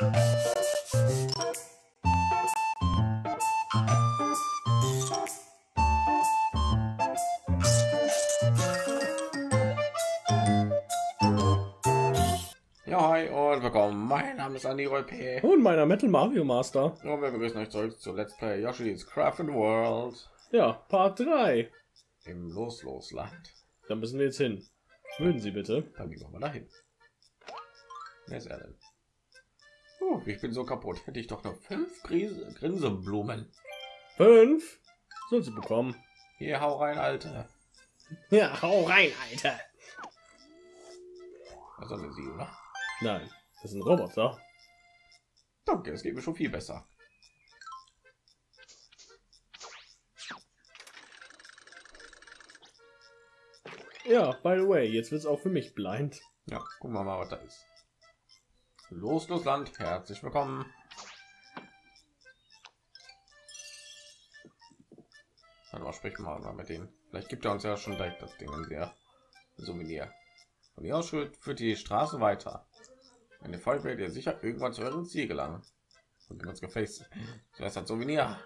Ja, hi und willkommen. Mein Name ist Andi P. Und meiner Metal Mario Master. Und wir begrüßen euch zurück zu Let's Play Yoshi's Crafted World Ja, Part 3. im Los-Los-Land. Da müssen wir jetzt hin. Würden Sie bitte? Dann gehen wir mal dahin. Wer ist er denn? Ich bin so kaputt. Hätte ich doch noch fünf Grise Grinseblumen. Fünf. Soll sie bekommen. Hier, hau rein, Alter. Ja, hau rein, Alter. Was soll sie, oder? Nein, das ist ein Roboter. Danke, es geht mir schon viel besser. Ja, by the way, jetzt wird es auch für mich blind. Ja, gucken wir mal, was da ist. Los, los, Land. Herzlich willkommen. Dann mal sprechen wir mal mit denen. Vielleicht gibt er uns ja schon direkt das Ding in der Souvenir. Von hier aus führt, die Straße weiter. Eine Folge werdet ihr sicher irgendwann zu eurem Ziel gelangen. Und ganz gefällt. Zuerst ein Souvenir.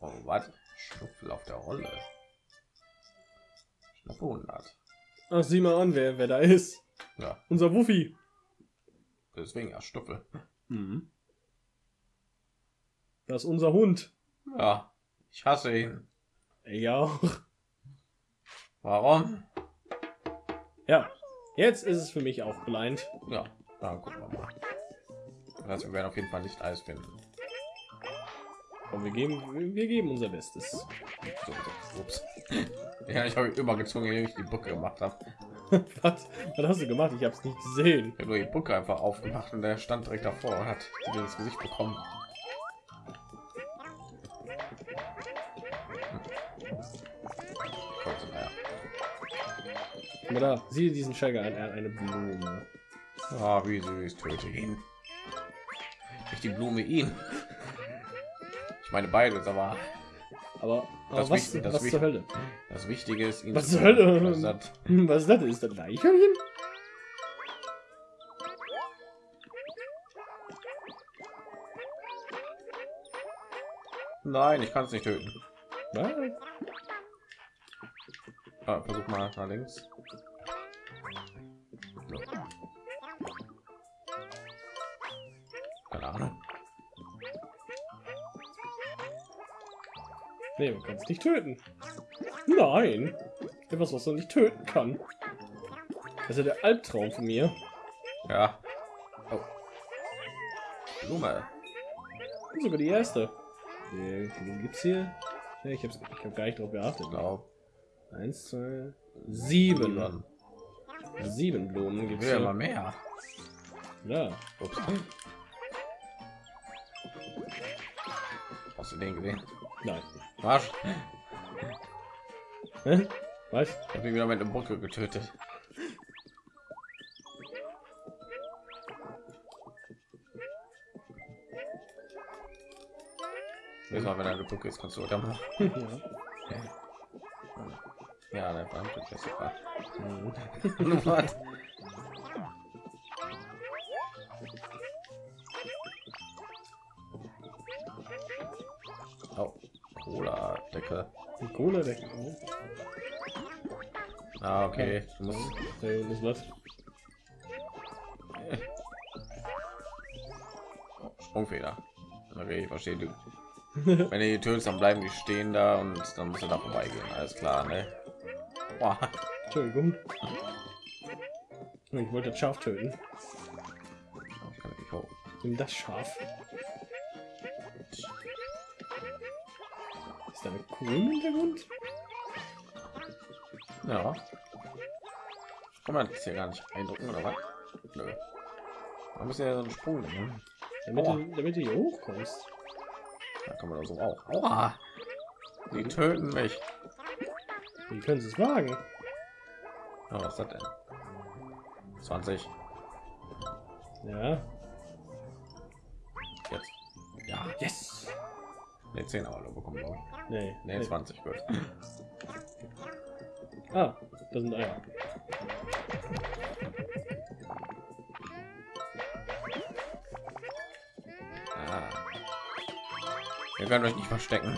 Oh, was? Schnupfel auf der Rolle. Schnappe 100. Ach, sieh mal an, wer, wer da ist. Ja, Unser Wuffi. Deswegen ja Stuffel. Mhm. Das ist unser Hund. Ja, ich hasse ihn. Ja auch. Warum? Ja, jetzt ist es für mich auch blind. Ja, dann gucken wir mal. Also wir werden auf jeden Fall nicht alles finden. Und wir geben, wir geben unser Bestes. So, so, ups. Ja, ich habe übergezogen, indem ich die Brücke gemacht habe. Was? Was hast du gemacht? Ich habe es nicht gesehen. Ich habe nur die Brücke einfach aufgemacht und der stand direkt davor und hat mir ins Gesicht bekommen. Aber da, sieh diesen Schäger an, er hat eine Blume. Ah, wie süß, töte ihn. Nicht die Blume ihn. Ich meine beides, Aber, aber Das was, das was zur Hölle? das Wichtige ist Was zu zur Hölle? Hm, Was ist das? Ist das Eichhörnchen? Nein, ich kann es nicht töten. Was? Ah, versuch mal nach links. Keine Ahnung. Nee, man kann es nicht töten. Nein. Etwas, was man nicht töten kann. Das ist ja der Albtraum von mir. Ja. Oh. Blume. Sogar die erste. Die, die gibt's hier. Ja, ich hab's, ich hab gar nicht drauf geachtet. Blau. Eins, zwei, sieben. Sieben Blumen gibt's immer hier. mehr. Ja. Ups. Hast du den gesehen? Nein. Hä? Was? Ich hab ihn wieder mit der Brücke getötet. Nächstes Mal, wenn er Brücke ist, kannst du da machen. ja. Ja, der verdammte Klassiker. Mhm. Was? Oh. Ah, okay. Du musst unten ist was. Sprungfeder. Okay, ich verstehe du. Wenn du die tötest, dann bleiben die stehen da und dann musst du da vorbeigehen. Alles klar, ne? Boah. Entschuldigung. Ich wollte das Schaf töten. Ich das Schaf. Kuh im Hintergrund? Ja. Kann man das hier gar nicht eindrucken, oder was? Nö. Man muss ja so einen Sprung nehmen. Damit, Aua. du, damit du hier hochkommst. Da kann man so auch. Aua. Die töten mich. Wie können sie es wagen? Oh, was das denn? 20. Ja. Jetzt. Ja. Yes! Ne, 10 aber nur bekommen. Nee. Ne, 20 gut. Ah, da sind Eier. Ah. Ihr könnt euch nicht verstecken.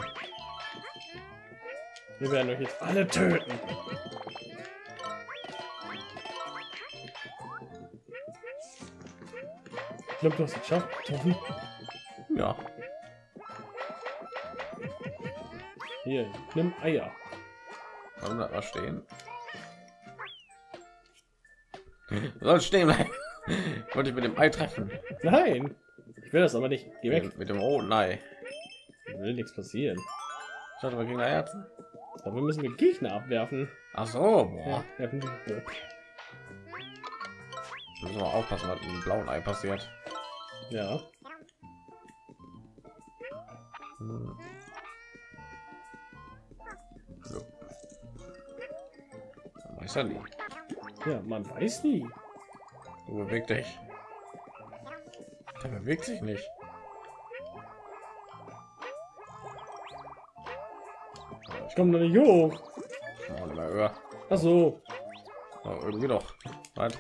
Wir werden euch jetzt alle töten. Ich glaube, du hast es geschafft. Ja. Hier, nimm Eier. Warum da was stehen? Soll stehen bleiben. Wollte ich mit dem Ei treffen. Nein, ich will das aber nicht. Geh weg. Mit, mit dem roten Ei. Will nichts passieren. Ich hatte mal gegen Herzen. Dafür müssen wir Gegner abwerfen. Ach so, boah. Ja. Müssen wir aufpassen, was mit dem blauen Ei passiert. Ja. Hm. Weiß ja nie. Ja, man weiß nie. Du beweg dich. Der bewegt sich nicht. Ich komme noch nicht hoch. Oh, höher. Ach so. Oh, irgendwie doch. Was?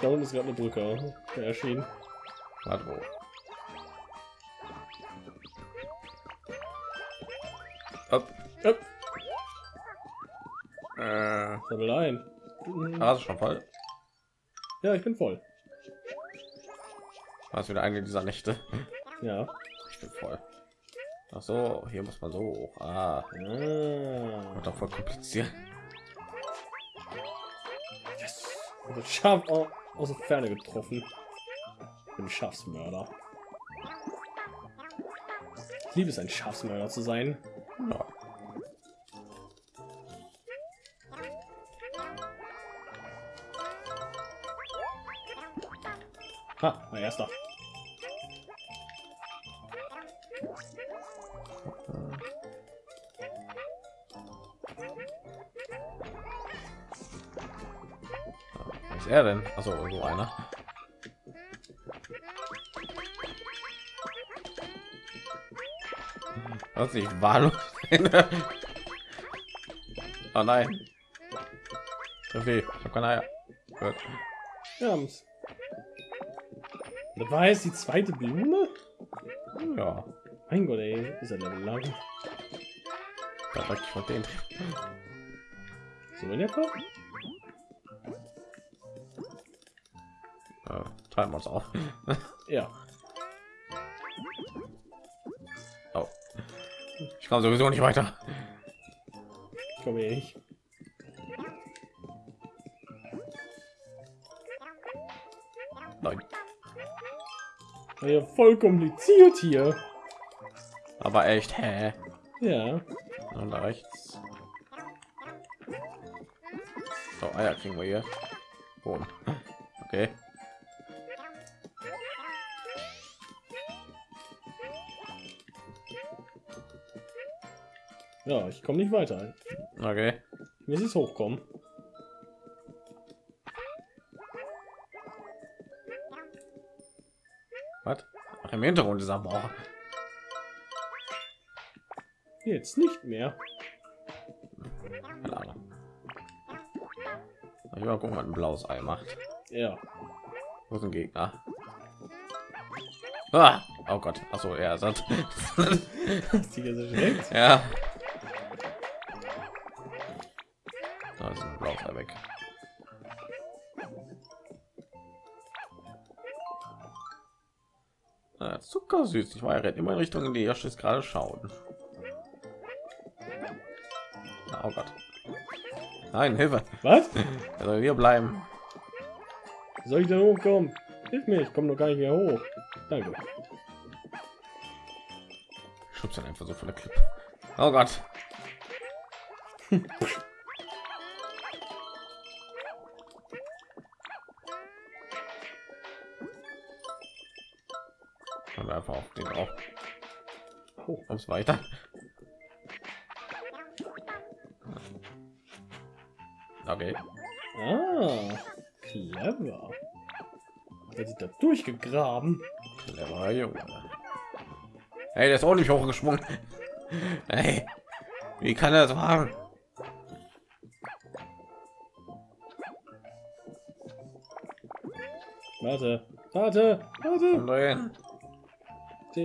Da unten ist gerade eine Brücke äh, erschienen. Was wo? Du schon voll? Ja, ich bin voll. Hast wieder eine dieser Nächte? Ja. Ich bin voll. Ach so, hier muss man so hoch. Ah, Ah. wird doch voll kompliziert. Yes. Also scharf au- aus der Ferne getroffen. Ich bin Schafsmörder. Ich liebe es, ein Schafsmörder zu sein. Ja. Mein erster. Was ist er denn? Also irgendwo einer. Was nicht wahllos. oh nein. Okay, ich habe keine Eier. Gut. Wir haben's. Das war jetzt die zweite Blume? Ja, Mein Gott, ey, ist er Level lang. da ich von den. So in Fall? Äh, teilen wir uns auf. Ja. Oh. Ich komme sowieso nicht weiter. Ich komme eh nicht. Ja voll kompliziert hier. Aber echt, hä? Ja. Und da rechts. So, Eier kriegen wir hier. Boom. Okay. Ja, ich komme nicht weiter. Okay. Ich muss jetzt hochkommen. Im Hintergrund ist aber auch. Jetzt nicht mehr. Keine Ahnung. Ich mal gucken, was ein blaues Ei macht. Ja. Wo ist ein Gegner? Ah! Oh Gott. Achso, er ist schreckt? ja. Da ist ein blaues Ei weg. Ah, zuckersüß. Ich war ja immer in Richtung, in die Josh ist gerade schauen. Oh Gott. Nein, Hilfe. Was? Soll hier bleiben. Soll ich denn hochkommen? Hilf mir, ich komme noch gar nicht mehr hoch. Danke. Schubst dann einfach so von der Klippe. Oh Gott. den auch. Oh. Ums weiter. Okay. Ah, clever. Er sich da durchgegraben. Cleverer Junge. Hey, der ist auch nicht hochgesprungen. Hey, wie kann er das machen? Warte, warte, warte.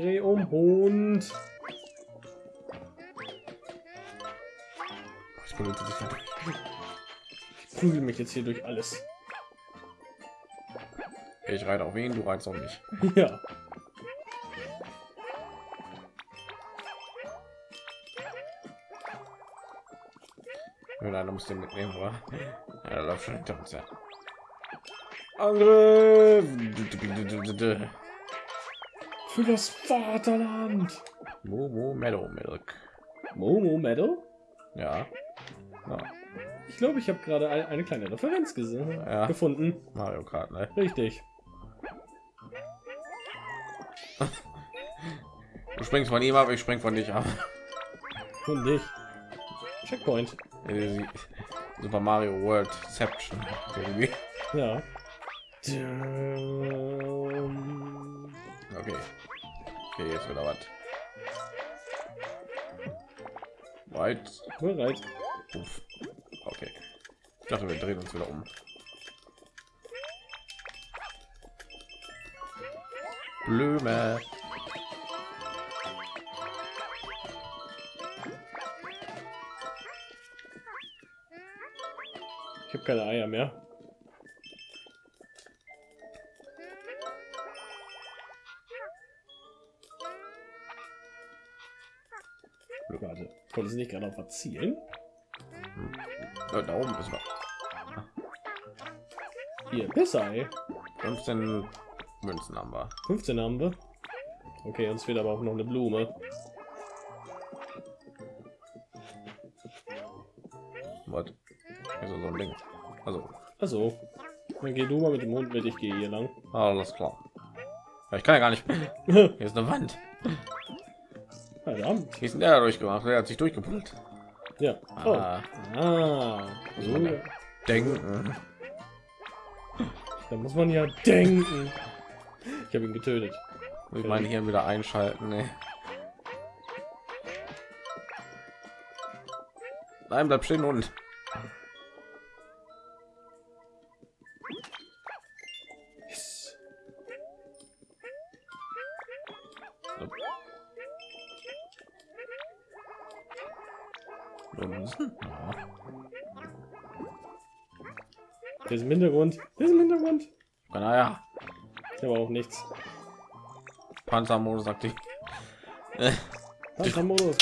Dreh um Hund. Ich benutze dich nicht. Ich prügel mich jetzt hier durch alles. Ich reite auf ihn, du reitest auf mich. Ja. Nein, du musst den mitnehmen, oder? Ja, läuft schon hinter uns, ja. Angriff für das Vaterland. Momo Meadow Milk. Momo Meadow? Ja. ja. Ich glaube, ich habe gerade ein, eine kleine Referenz gesehen, Ja. gefunden. Mario Kart, ne? Richtig. Du springst von ihm ab, ich spring von dich ab. Und dich. Checkpoint. Super Mario World Exception. Ja. Jetzt wieder was. Weit. Bereit. Okay. Ich dachte, wir drehen uns wieder um. Blume. Ich habe keine Eier mehr. Warte, konnte sie nicht gerade auf was zielen? Ja, da oben ist noch Hier, Pissei. 15 Münzen haben wir. 15 haben wir. Okay, uns fehlt aber auch noch eine Blume. Was? Also so ein Ding. Also, Also, dann geh du mal mit dem Hund mit, ich gehe hier lang. alles klar. Ich kann ja gar nicht. Hier ist eine Wand. Verdammt. Wie ist denn der da durchgemacht? Der hat sich durchgepuzzelt. Ja. Oh. Ah, Ah. So, ja denken. da muss man ja denken. Ich habe ihn getötet. Ich meine hier wieder einschalten. Ne? Nein, bleib stehen und Ja. Der ist im Hintergrund. Der ist im Hintergrund. Naja, Der war auch nichts. Panzermodus aktiv. Panzermodus.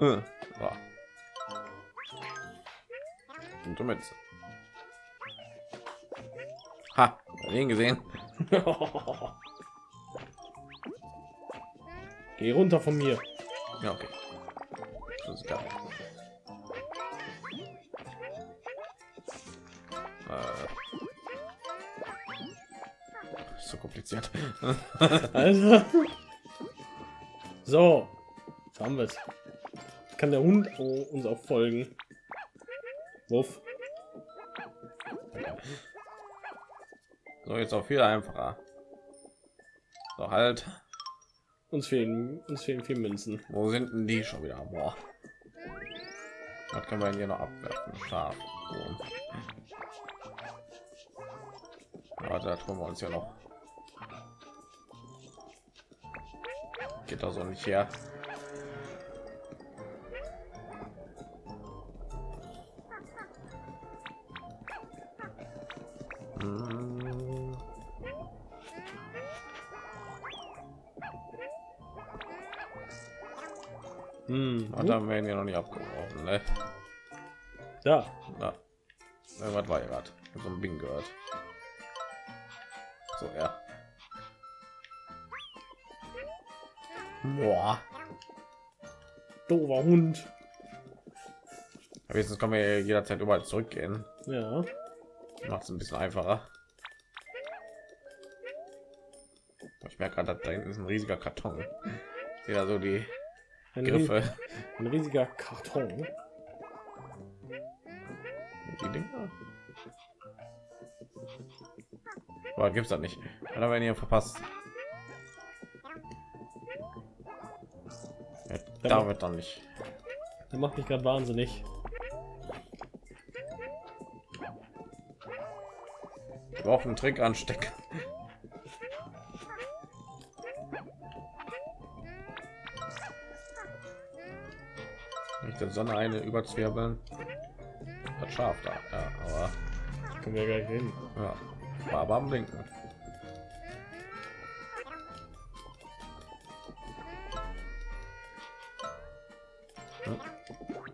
Äh, ja. Und damit. Ha, ihn gesehen. Geh runter von mir. Ja, okay. Alter. So. Jetzt haben wir es. Kann der Hund uns auch folgen? Wuff. So, jetzt auch viel einfacher. So, halt. Uns fehlen, uns fehlen vier Münzen. Wo sind denn die schon wieder? Boah. Was kann man hier noch abwerfen? Scharf. Warte, da tun wir uns ja noch. Geht da so nicht her. Hm. Und dann werden wir noch nicht abgeworfen, ne? Da. Ja. Was war hier gerade? So ein Bing gehört. Boah. Dover Hund. Wenigstens können wir jederzeit überall zurückgehen. Ja. Macht es ein bisschen einfacher. Ich merke gerade, da hinten ist ein riesiger Karton. Sehe da so die Ein, Griffe. ein riesiger Karton. Die Dinger. Aber gibt's das nicht. Oder wenn ihr verpasst. Ja, da wird dann nicht. Der macht mich gerade wahnsinnig. Ich brauche einen Trick anstecken. Nicht der Sonne eine überzwirbeln. Das scharf da, ja, aber Können wir gleich hin. ja, war aber am Blinken.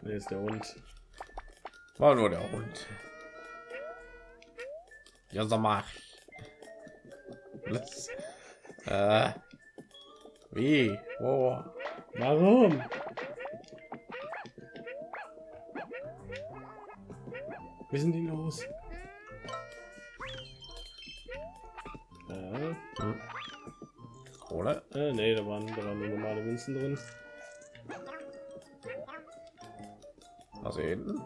Ne, ist der Hund. War nur der Hund. Ja, mal. Let's, äh, wie? Wo? Warum? Wie sind die los? Äh, Hm. Kohle? äh, nee, da waren, da waren nur normale Münzen drin. Hinten?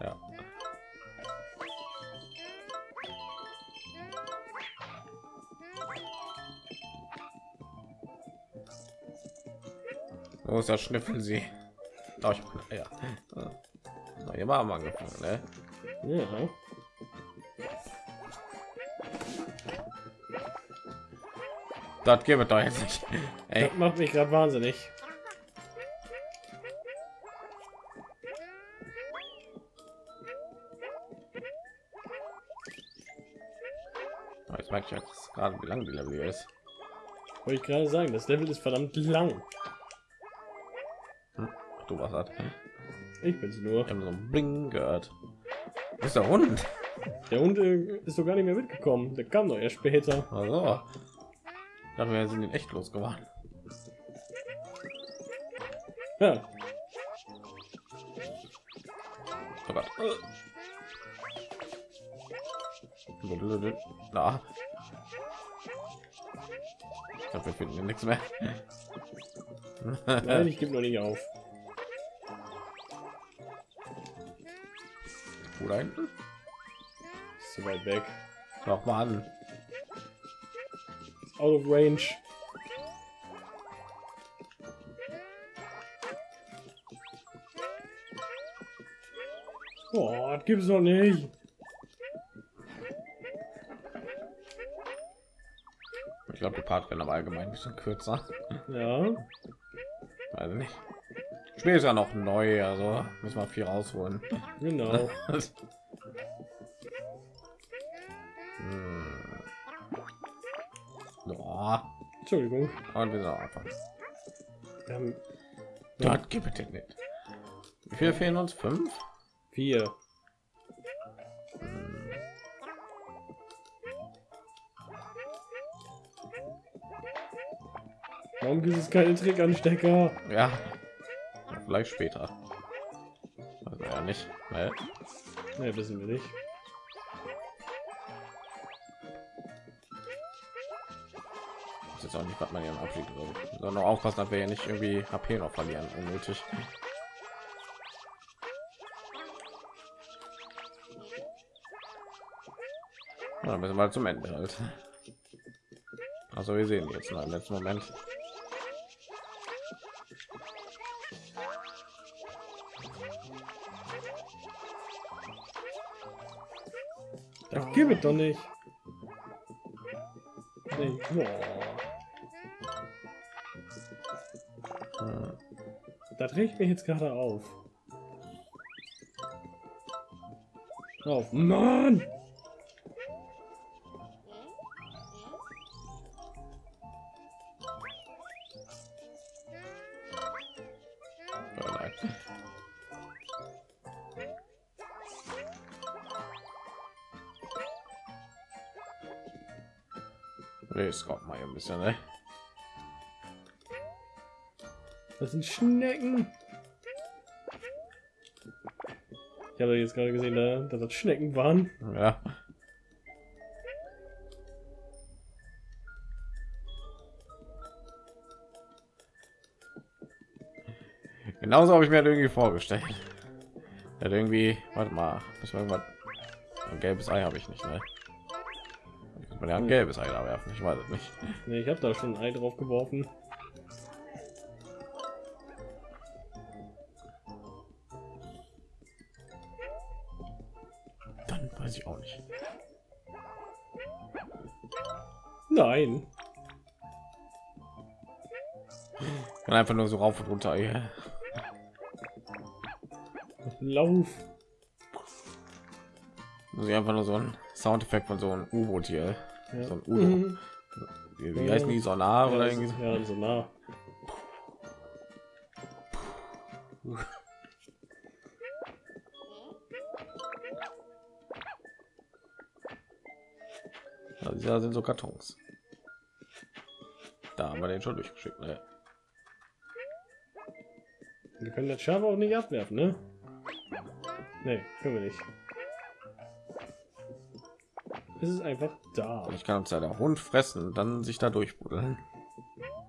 Ja. Wo ist das Schnüffel sie? Oh, ich, ja. Haben wir angefangen, ne? Ja. Das es doch jetzt nicht. Ey, Das macht mich gerade wahnsinnig. Merke ich jetzt gerade, wie lang die Level ist. Wollte ich gerade sagen, das Level ist verdammt lang. Ach, du was hat. Ich bin's nur. Ich habe so ein Bling gehört. Das ist der Hund. Der Hund äh, ist doch gar nicht mehr mitgekommen. Der kam doch erst später. Also. Dachte, wir sind ihn echt losgeworden. Ja, Oh Gott. Na. Ich glaube, wir finden nichts mehr. nein, ich gebe noch nicht auf. Wo da hinten? Ist zu weit weg. Noch mal an. Ist out of range. Oh, das gibt's doch nicht. Glaube, die Part werden aber allgemein ein bisschen kürzer. Ja, Also nicht. Spiel ist ja noch neu, also müssen wir viel rausholen. genau. hm. Boah. Entschuldigung. Und wir sind. Wir haben Dort gibt es nicht. Wie viel fehlen uns? Fünf? vier. Warum gibt es keine Trickanstecker? Ja. Vielleicht später. Also ja nicht. Ne? Ne, wissen wir nicht. Das ist jetzt auch nicht, was man hier so. Sondern noch aufpassen, dass wir ja nicht irgendwie HP noch verlieren, unnötig. Ja, dann müssen wir zum Ende halt. Also wir sehen jetzt mal im letzten Moment. Gibt es doch nicht. Nee. Boah. Hm. Das regt mich jetzt gerade auf. Auf. Mann! Nee, es kommt mal hier ein bisschen, ne? Das sind Schnecken. Ich habe jetzt gerade gesehen, da- dass das Schnecken waren. Ja. Genauso habe ich mir das irgendwie vorgestellt. Ja, irgendwie, warte mal, irgendwas. Ein gelbes Ei habe ich nicht, ne? Man ja ein gelbes Ei da werfen, ich weiß es nicht. Nee, ich habe da schon ein Ei drauf geworfen. Dann weiß Weiß ich auch nicht. Nein. Kann einfach nur so rauf und runter. Ja. Lauf. Muss ich einfach nur so ein Soundeffekt von so einem U-Boot hier. Ja. So ein Udo. Mhm. Wie, wie heißen die? Sonar Ja, oder irgendwie ist- ja, so nah. Also, da sind so Kartons. Da haben wir den schon durchgeschickt. Ne? Wir können das Schaf auch nicht abwerfen, ne? Nee, können wir nicht. Es ist einfach da. Ich kann uns ja der Hund fressen und dann sich da durchbuddeln.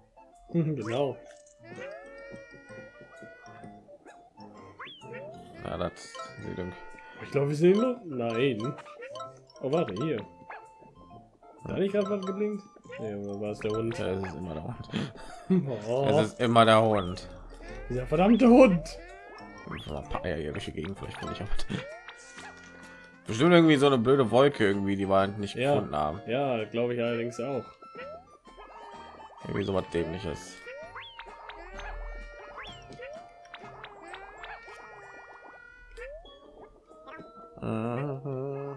genau. Ja, das Ich glaube, wir sehen nur. Nein. Oh, warte, hier. Da nicht gerade was geblinkt? Nee, war es der Hund? Ja, es ist immer der Hund. Oh, Es ist immer der Hund. dieser verdammte Hund. Ein paar Eier hier durch die Gegend, vielleicht finde ich auch. Bestimmt irgendwie so eine blöde Wolke irgendwie, die wir halt nicht Ja. gefunden haben. Ja, glaube ich allerdings auch. Irgendwie so was dämliches. Mhm.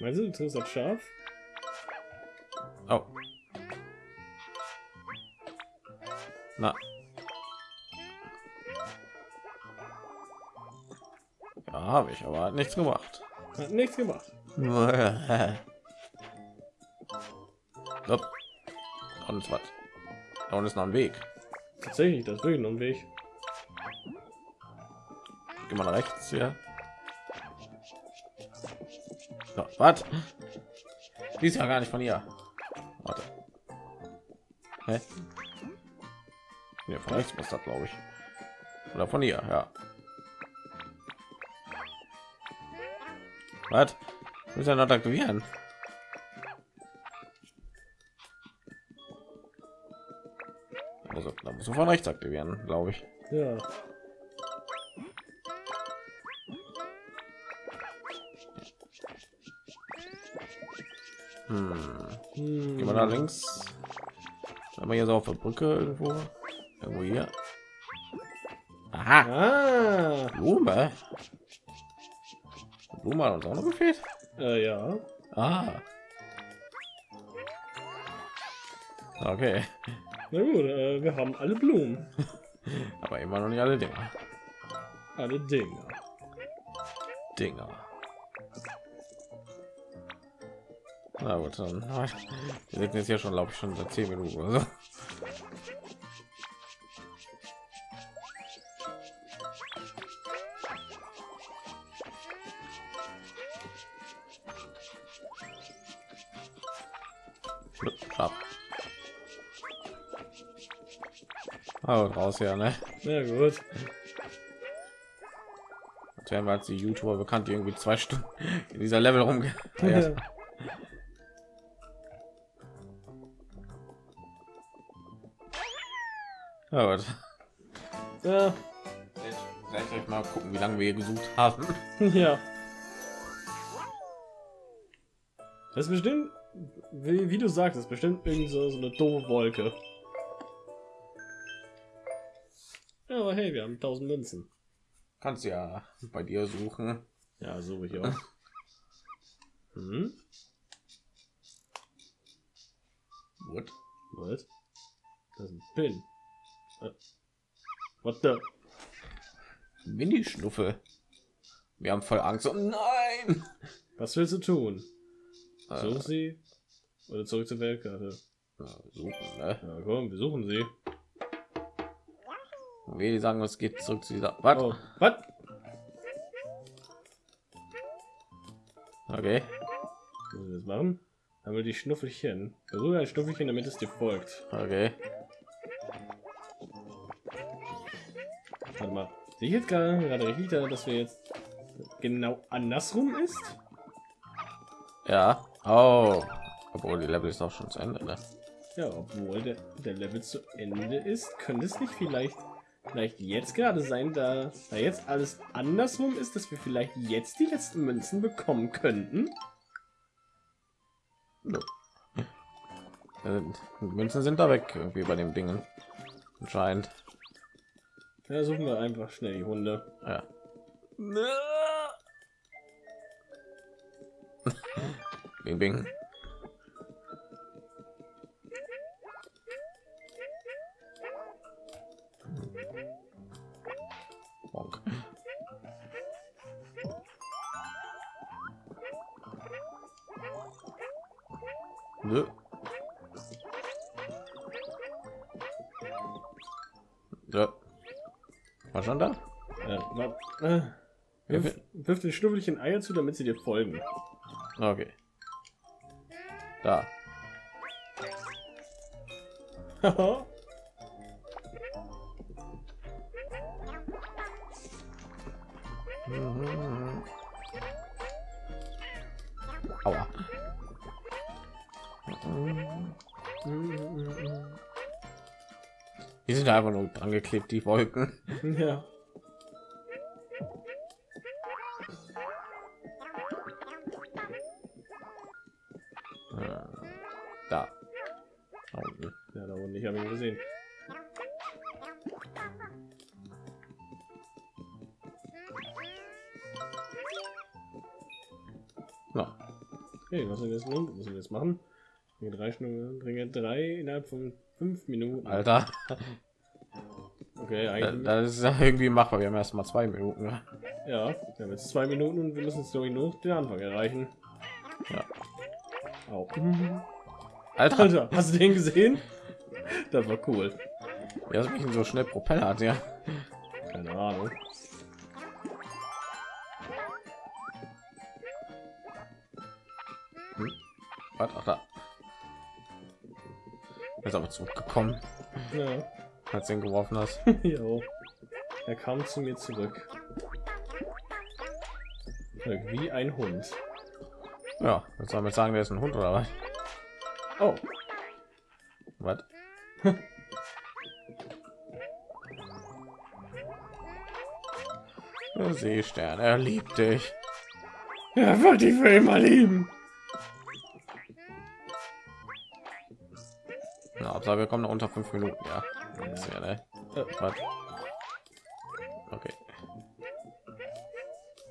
Meinst du, du triffst das Schaf? Oh. Na. Ja, habe ich, aber hat nichts gemacht. Hat nichts gemacht. Und was? Da unten ist noch ein Weg. Tatsächlich, das ist ein Weg. Geh mal nach rechts hier. So, was? Die ist ja gar nicht von ihr. Warte. Hä? Ja, von rechts muss das, glaube ich. Oder von ihr, ja. Was? Muss ja noch aktivieren. Also, da muss man von rechts aktivieren, glaube ich. Ja. Hm. Hm. Gehen wir da links. Sind wir hier so auf der Brücke irgendwo? Irgendwo hier. Aha, Ah, Blume. Blume hat uns auch noch gefehlt. äh, ja. Ah. Okay, Na gut, äh, wir haben alle Blumen. aber immer noch nicht alle Dinger. Alle Dinge. Dinger. Na gut, dann. Wir sitzen jetzt hier schon, glaube ich, schon seit 10 Minuten oder so. Oh, raus ja, ne? Na gut. Jetzt werden wir als die YouTuber bekannt, die irgendwie zwei Stunden in dieser Level rumge. Ah, ja. Ja, gut. Ja, Vielleicht mal gucken, wie lange wir hier gesucht haben. ja. Das ist bestimmt, wie, wie du sagst, das ist bestimmt irgend so, so eine doofe Wolke. Hey, wir haben 1000 Münzen. Kannst ja bei dir suchen. Ja, suche ich auch. Hm? What? Was? Das ist ein Pin. Äh, What the? Mini-Schnuffel. Wir haben voll Angst. Oh nein! Was willst du tun? Äh, Suchen sie? Oder zurück zur Weltkarte? ja, suchen, ne? Ja, komm, wir suchen sie. Wir die sagen, es geht zurück zu dieser. Was? Oh, was? Okay. Müssen wir das machen? Haben wir die Schnuffelchen. Versuche ein Schnuffelchen, damit es dir folgt. Okay. Warte mal. Sehe ich jetzt gerade gerade richtig, da, dass wir jetzt genau andersrum ist? Ja. Oh. Obwohl die Level ist auch schon zu Ende, ne? Ja, obwohl der, der Level zu Ende ist, könnte es nicht vielleicht, vielleicht jetzt gerade sein, da, da jetzt alles andersrum ist, dass wir vielleicht jetzt die letzten Münzen bekommen könnten. No. Äh, Münzen sind da weg, irgendwie bei dem Dingen. Anscheinend. Ja, suchen wir einfach schnell die Hunde. Ja. Bing, bing. Den Schnuffelchen Eier zu, damit sie dir folgen. Okay. Da. Aua. Die sind einfach nur angeklebt, die Wolken. ja. machen? Bringe drei Schnur, bringe drei innerhalb von fünf Minuten. Alter. Okay, eigentlich. Das ist ja irgendwie machbar. Wir haben erst mal zwei Minuten. Ja, wir haben jetzt zwei Minuten und wir müssen durch noch den Anfang erreichen. Ja. Au. Alter, Alter, hast du den gesehen? Das war cool. mich so schnell Propeller hat, ja? Keine Ahnung. Was? Ach, da. Ist aber zurückgekommen, Ja. als du ihn geworfen hast. jo. Er kam zu mir zurück. Wie ein Hund. Ja, jetzt soll man sagen, der ist ein Hund oder was? Oh, Was? Seestern, er liebt dich. er wird dich für immer lieben. Na, Hauptsache, wir kommen noch unter fünf Minuten, ja. Ist ja, ne? Okay.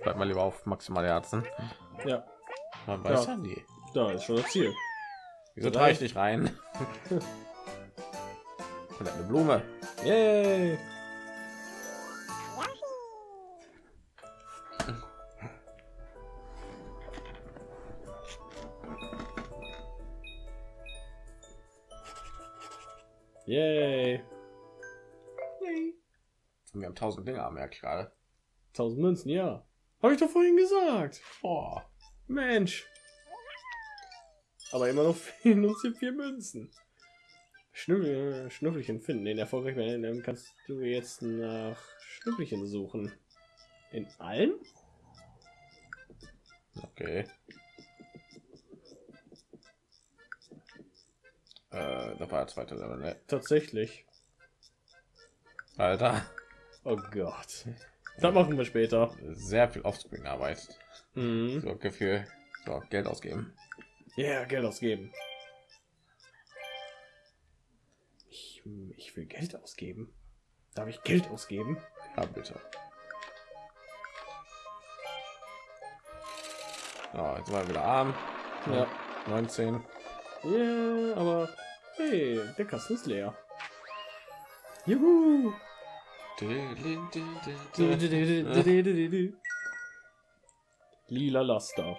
Bleib mal lieber auf maximale Herzen. ja, Man weiß Ja. ja nie. da ist schon das Ziel. Wieso trage ich dich rein? Eine Blume. Yay! Tausend Dinge, merke ich gerade. 1000 Münzen, ja. Habe ich doch vorhin gesagt. Boah. Mensch. Aber immer noch fehlen uns hier vier Münzen. Schnüffel, Schnüffelchen finden. Den erfolgreich werden, dann kannst du jetzt nach Schnüffelchen suchen. In allen? Okay. Äh, da war der zweite Level, ne? Tatsächlich. Alter, Oh Gott. Das machen wir später. sehr viel Offscreen-Arbeit. Mhm. So Gefühl, so Geld ausgeben. Ja, yeah, Geld ausgeben. Ich, ich will Geld ausgeben. Darf ich Geld ausgeben? Ja, bitte. So, jetzt mal wieder arm. Ja. 19. Ja, aber hey, der Kasten ist leer. Juhu! Lila Laster.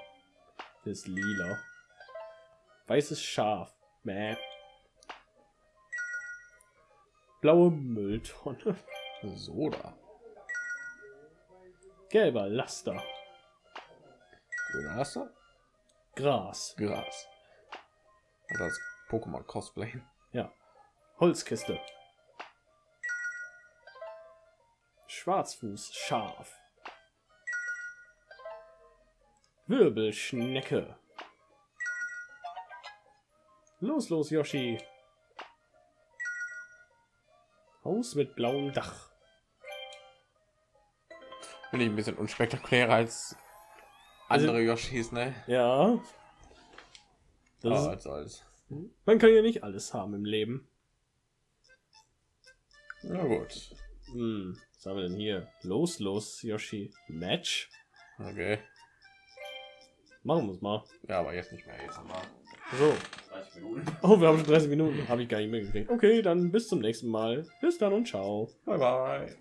Ist lila. Weißes Schaf. Mäh. Blaue Mülltonne. Soda. Gelber Laster. Grüner Laster. Gras. Gras. Also als Pokémon Cosplay. Ja. Holzkiste. Schwarzfuß Schaf. Wirbelschnecke. Los, los, Yoshi. Haus mit blauem Dach. Finde ich ein bisschen unspektakulärer als Also- andere Yoshis, ne? Ja. Das Aber ist, was soll's. man kann ja nicht alles haben im Leben. Na gut. Hm, was haben wir denn hier? Los, los, Yoshi. Match? Okay. Machen wir es mal. Ja, aber jetzt nicht mehr. Jetzt wir So. 30 Minuten. Oh, wir haben schon 30 Minuten. Habe ich gar nicht mehr gekriegt. Okay, dann bis zum nächsten Mal. Bis dann und ciao. Bye bye.